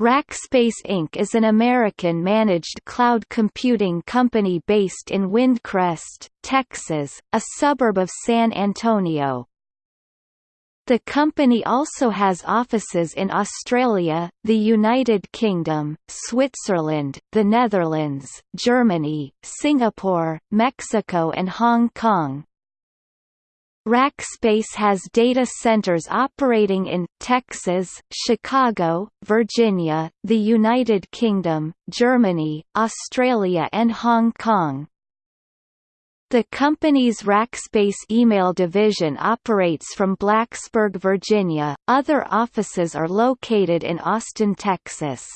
Rackspace Inc. is an American-managed cloud computing company based in Windcrest, Texas, a suburb of San Antonio. The company also has offices in Australia, the United Kingdom, Switzerland, the Netherlands, Germany, Singapore, Mexico and Hong Kong. Rackspace has data centers operating in, Texas, Chicago, Virginia, the United Kingdom, Germany, Australia and Hong Kong. The company's Rackspace email division operates from Blacksburg, Virginia. Other offices are located in Austin, Texas.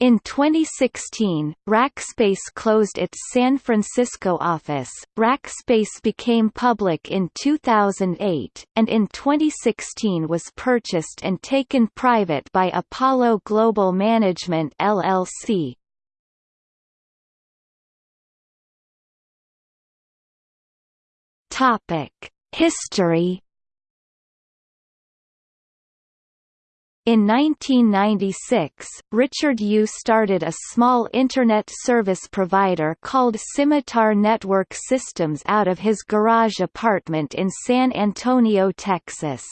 In 2016, Rackspace closed its San Francisco office. Rackspace became public in 2008, and in 2016 was purchased and taken private by Apollo Global Management LLC. Topic: History In 1996, Richard Yoo started a small Internet service provider called Cymitar Network Systems out of his garage apartment in San Antonio, Texas.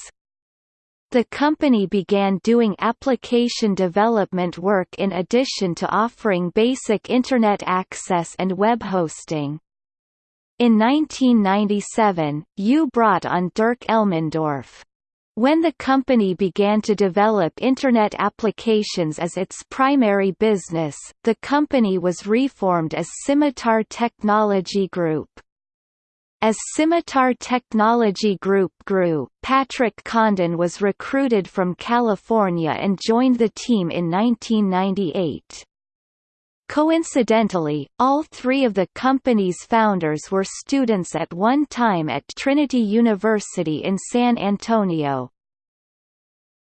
The company began doing application development work in addition to offering basic Internet access and web hosting. In 1997, Yoo brought on Dirk Elmendorf. When the company began to develop Internet applications as its primary business, the company was reformed as Cymitar Technology Group. As Cymitar Technology Group grew, Patrick Condon was recruited from California and joined the team in 1998. Coincidentally, all three of the company's founders were students at one time at Trinity University in San Antonio.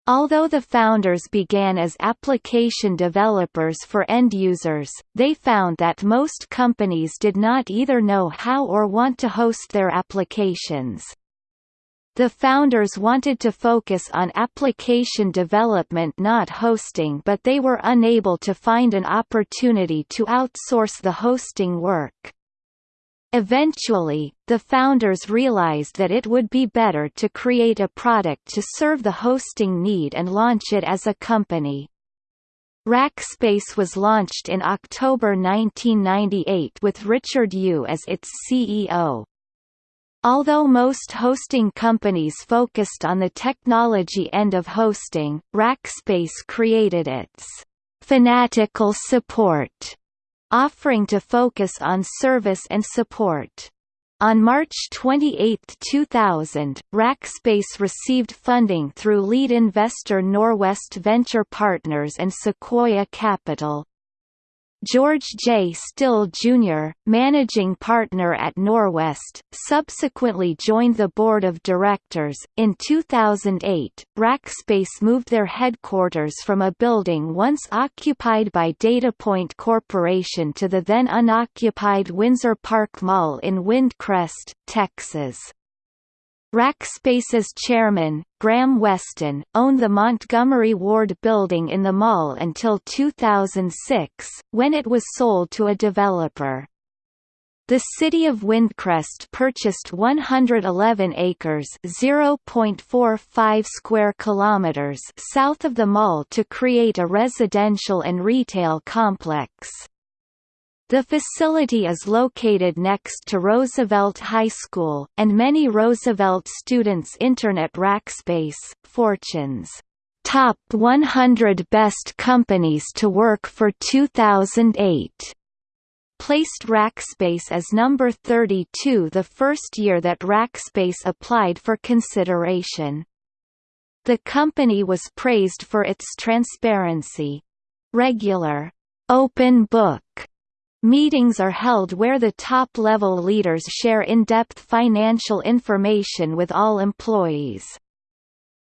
Although the founders began as application developers for end users, they found that most companies did not either know how or want to host their applications. The founders wanted to focus on application development not hosting but they were unable to find an opportunity to outsource the hosting work. Eventually, the founders realized that it would be better to create a product to serve the hosting need and launch it as a company. Rackspace was launched in October 1998 with Richard Yoo as its CEO. Although most hosting companies focused on the technology end of hosting, Rackspace created its fanatical support offering to focus on service and support. On March 28, 2000, Rackspace received funding through lead investor Norwest Venture Partners and Sequoia Capital. George J. Still Jr., managing partner at Norwest, subsequently joined the board of directors. In 2008, Rackspace moved their headquarters from a building once occupied by DataPoint Corporation to the then unoccupied Windsor Park Mall in Windcrest, Texas. Rackspace's chairman, Graham Weston, owned the Montgomery Ward building in the mall until 2006, when it was sold to a developer. The city of Windcrest purchased 111 acres (0.45 square kilometers) south of the mall to create a residential and retail complex. The facility is located next to Roosevelt High School, and many Roosevelt students Internet Rackspace, Fortune's Top 100 Best Companies to Work for 2008 placed Rackspace as number 32 the first year that Rackspace applied for consideration. The company was praised for its transparency. Regular, open book Meetings are held where the top-level leaders share in-depth financial information with all employees.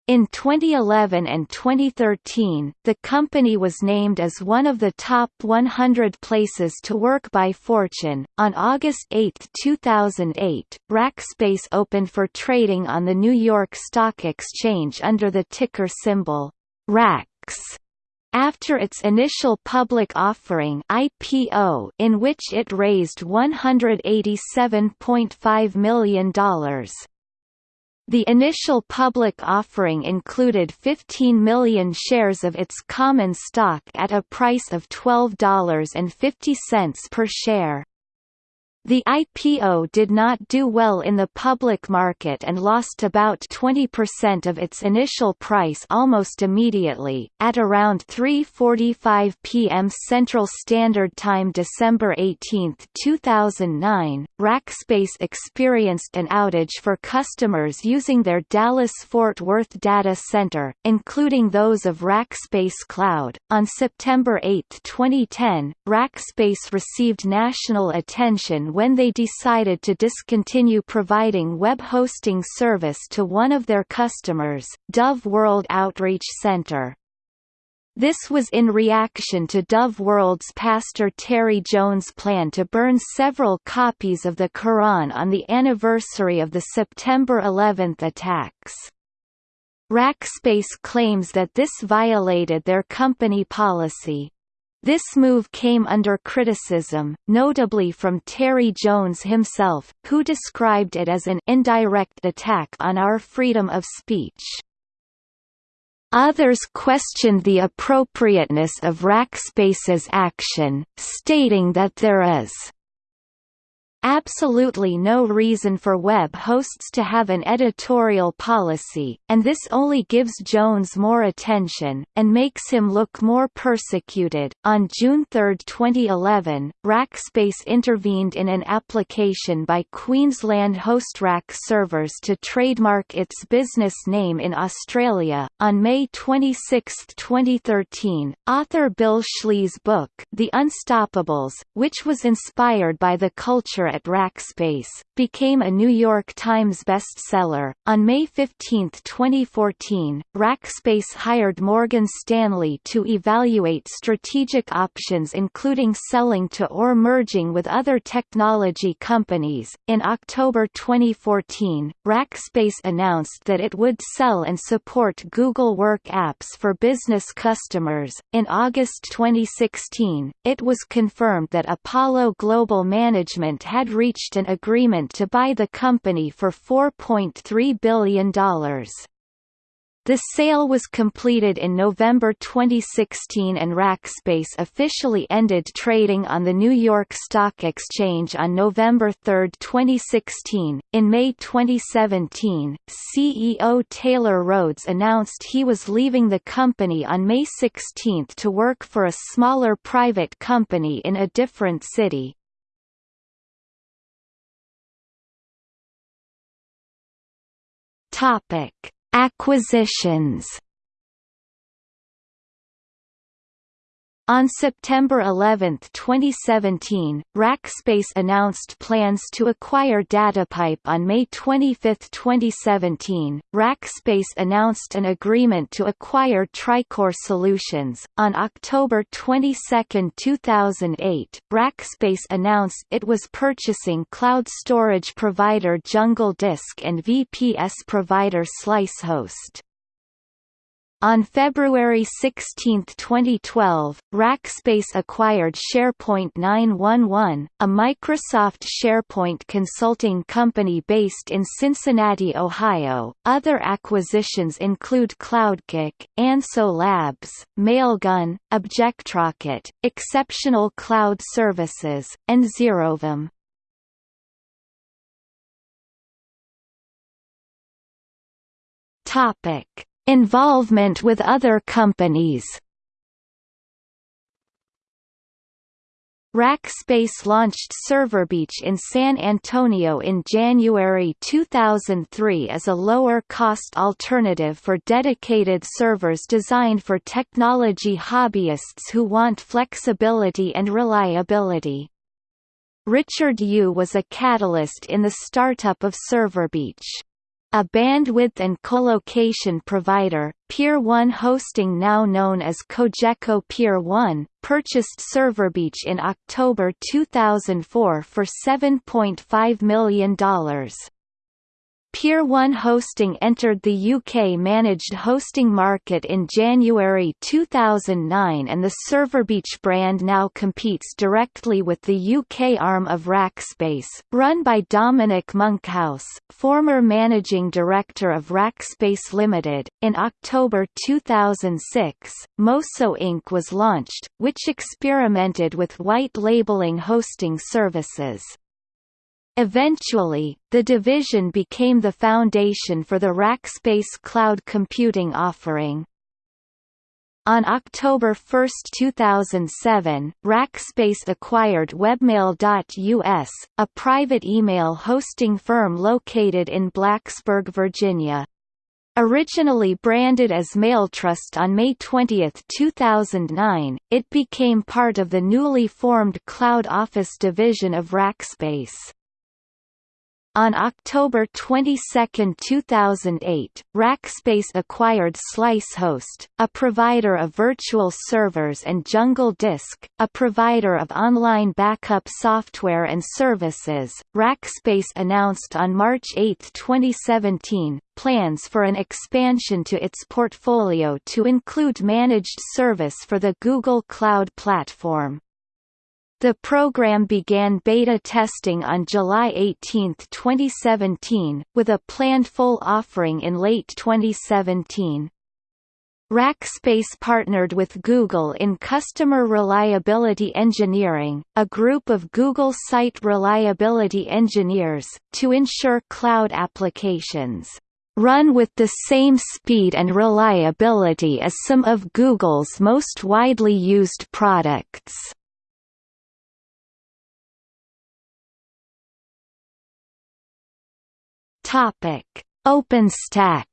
In 2011 and 2013, the company was named as one of the top 100 places to work by Fortune. On August 8, 2008, Rackspace opened for trading on the New York Stock Exchange under the ticker symbol RAX after its initial public offering IPO in which it raised $187.5 million. The initial public offering included 15 million shares of its common stock at a price of $12.50 per share. The IPO did not do well in the public market and lost about 20% of its initial price almost immediately. At around 3:45 p.m. Central Standard Time December 18, 2009, Rackspace experienced an outage for customers using their Dallas-Fort Worth data center, including those of Rackspace Cloud. On September 8, 2010, Rackspace received national attention when they decided to discontinue providing web hosting service to one of their customers, Dove World Outreach Center. This was in reaction to Dove World's pastor Terry Jones' plan to burn several copies of the Quran on the anniversary of the September 11 attacks. Rackspace claims that this violated their company policy. This move came under criticism, notably from Terry Jones himself, who described it as an indirect attack on our freedom of speech. Others questioned the appropriateness of Rackspace's action, stating that there is absolutely no reason for web hosts to have an editorial policy, and this only gives Jones more attention, and makes him look more persecuted. On June 3, 2011, Rackspace intervened in an application by Queensland HostRack servers to trademark its business name in Australia. On May 26, 2013, author Bill Schley's book, The Unstoppables, which was inspired by the culture at Rackspace, became a New York Times bestseller. On May 15, 2014, Rackspace hired Morgan Stanley to evaluate strategic options including selling to or merging with other technology companies. In October 2014, Rackspace announced that it would sell and support Google Work apps for business customers. In August 2016, it was confirmed that Apollo Global Management had had reached an agreement to buy the company for $4.3 billion. The sale was completed in November 2016 and Rackspace officially ended trading on the New York Stock Exchange on November 3, 2016. In May 2017, CEO Taylor Rhodes announced he was leaving the company on May 16 to work for a smaller private company in a different city. Topic: Acquisitions On September 11, 2017, Rackspace announced plans to acquire DataPipe on May 25, 2017. Rackspace announced an agreement to acquire TriCore Solutions. On October 22, 2008, Rackspace announced it was purchasing cloud storage provider Jungle Disk and VPS provider SliceHost. On February 16, 2012, Rackspace acquired SharePoint 911, a Microsoft SharePoint consulting company based in Cincinnati, Ohio. Other acquisitions include CloudKick, Anso Labs, Mailgun, Objectrocket, Exceptional Cloud Services, and ZeroVM. Topic Involvement with other companies Rackspace launched ServerBeach in San Antonio in January 2003 as a lower-cost alternative for dedicated servers designed for technology hobbyists who want flexibility and reliability. Richard Yoo was a catalyst in the startup of ServerBeach. A bandwidth and colocation provider, Pier 1 Hosting now known as Cogeco Pier 1, purchased ServerBeach in October 2004 for $7.5 million. Pier 1 Hosting entered the UK managed hosting market in January 2009 and the Serverbeach brand now competes directly with the UK arm of Rackspace, run by Dominic Monkhouse, former managing director of Rackspace Limited. In October 2006, Mosso Inc. was launched, which experimented with white labeling hosting services. Eventually, the division became the foundation for the Rackspace cloud computing offering. On October 1, 2007, Rackspace acquired Webmail.us, a private email hosting firm located in Blacksburg, Virginia. Originally branded as MailTrust on May 20, 2009, it became part of the newly formed Cloud Office division of Rackspace. On October 22, 2008, Rackspace acquired SliceHost, a provider of virtual servers and Jungle Disk, a provider of online backup software and services. Rackspace announced on March 8, 2017, plans for an expansion to its portfolio to include managed service for the Google Cloud Platform. The program began beta testing on July 18, 2017, with a planned full offering in late 2017. Rackspace partnered with Google in Customer Reliability Engineering, a group of Google Site Reliability Engineers, to ensure cloud applications run with the same speed and reliability as some of Google's most widely used products. Topic: OpenStack.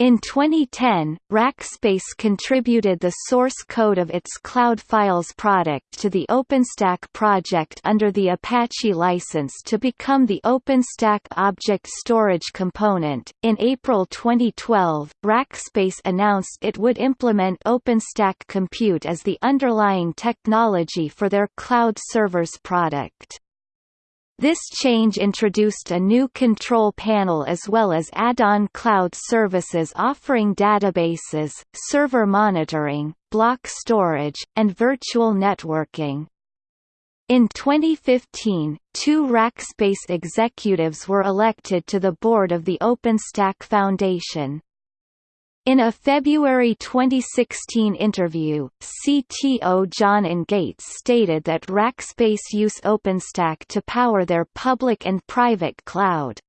In 2010, Rackspace contributed the source code of its Cloud Files product to the OpenStack project under the Apache license to become the OpenStack object storage component. In April 2012, Rackspace announced it would implement OpenStack Compute as the underlying technology for their cloud servers product. This change introduced a new control panel as well as add-on cloud services offering databases, server monitoring, block storage, and virtual networking. In 2015, two Rackspace executives were elected to the board of the OpenStack Foundation. In a February 2016 interview, CTO John Engates stated that Rackspace use OpenStack to power their public and private cloud.